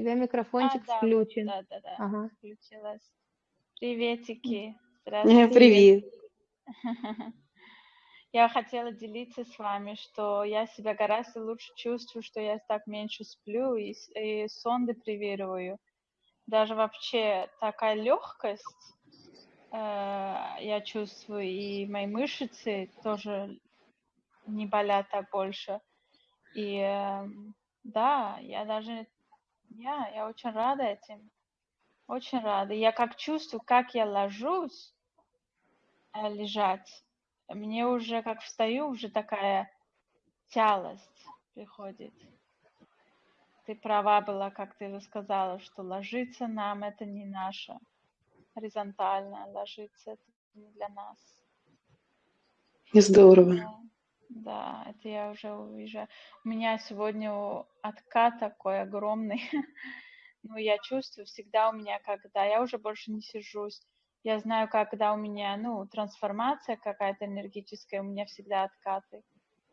тебя А, микрофончик да, вот, включен. да-да-да, Ага. включилась. Приветики, Э, здравствуйте. Привет. Я хотела делиться с вами, что я себя гораздо лучше чувствую, что я так меньше сплю и, и сон депривирую. Даже вообще такая легкость я чувствую, и мои мышцы тоже не болят так больше. И эм, да, я даже, я, я очень рада этим, очень рада. Я как чувствую, как я ложусь э, лежать, мне уже как встаю, уже такая тялость приходит. Ты права была, как ты сказала, что ложиться нам это не наше. Горизонтально ложиться это не для нас. Здорово. Да, да, это я уже уезжаю. У меня сегодня откат такой огромный. Ну, я чувствую всегда у меня, когда я уже больше не сижусь. Я знаю, когда у меня, ну, трансформация какая-то энергетическая, у меня всегда откаты.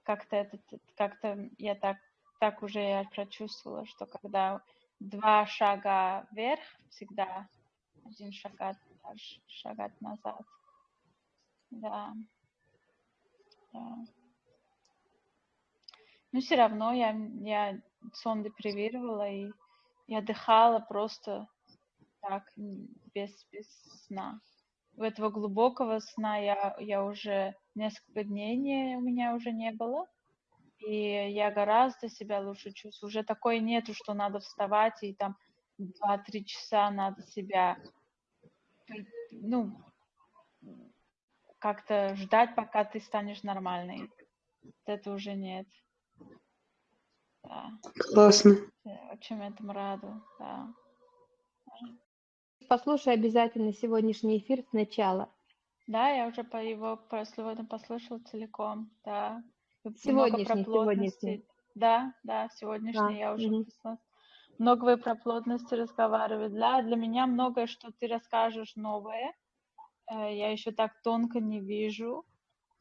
Как-то это, как-то я так, так уже я прочувствовала, что когда два шага вверх, всегда один шагать, ш- шагать назад. Да, да. Но все равно я, я сон депривировала и я отдыхала просто так, без, без сна. У этого глубокого сна я, я уже несколько дней не, у меня уже не было. И я гораздо себя лучше чувствую. Уже такое нету, что надо вставать и там 2-3 часа надо себя, ну, как-то ждать, пока ты станешь нормальной. Это уже нет. Да. Классно. Я очень этому рада. Да. Послушай обязательно сегодняшний эфир сначала. Да, я уже по его сегодня послушала целиком, да. И много про Сегодняшний, плотности. сегодняшний. Да, да, сегодняшний А, я уже мгм. послушала. Много вы про плотности разговаривали. Да, для меня многое, что ты расскажешь новое, э, я еще так тонко не вижу.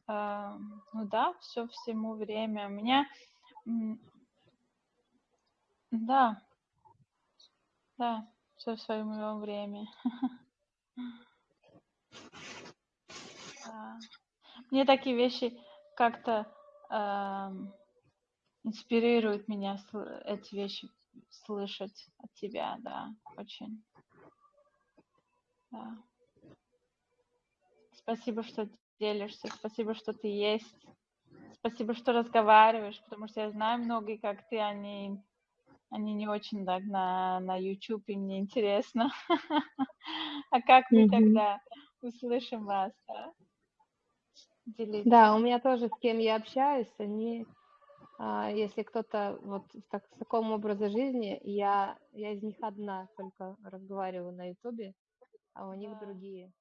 Ну да, все всему время. У меня, да, да, все в своем время. Мне такие вещи как-то инспирируют меня эти вещи слышать от тебя, да, очень. Да. Спасибо, что делишься, спасибо, что ты есть, спасибо, что разговариваешь, потому что я знаю многие, как ты, они, они не очень так на, на YouTube, и мне интересно. А как мы тогда услышим вас, да? У меня тоже с кем я общаюсь, они, а, если кто-то вот в, так, в таком образе жизни, я, я из них одна только разговариваю на Ютубе, а у них Да. другие.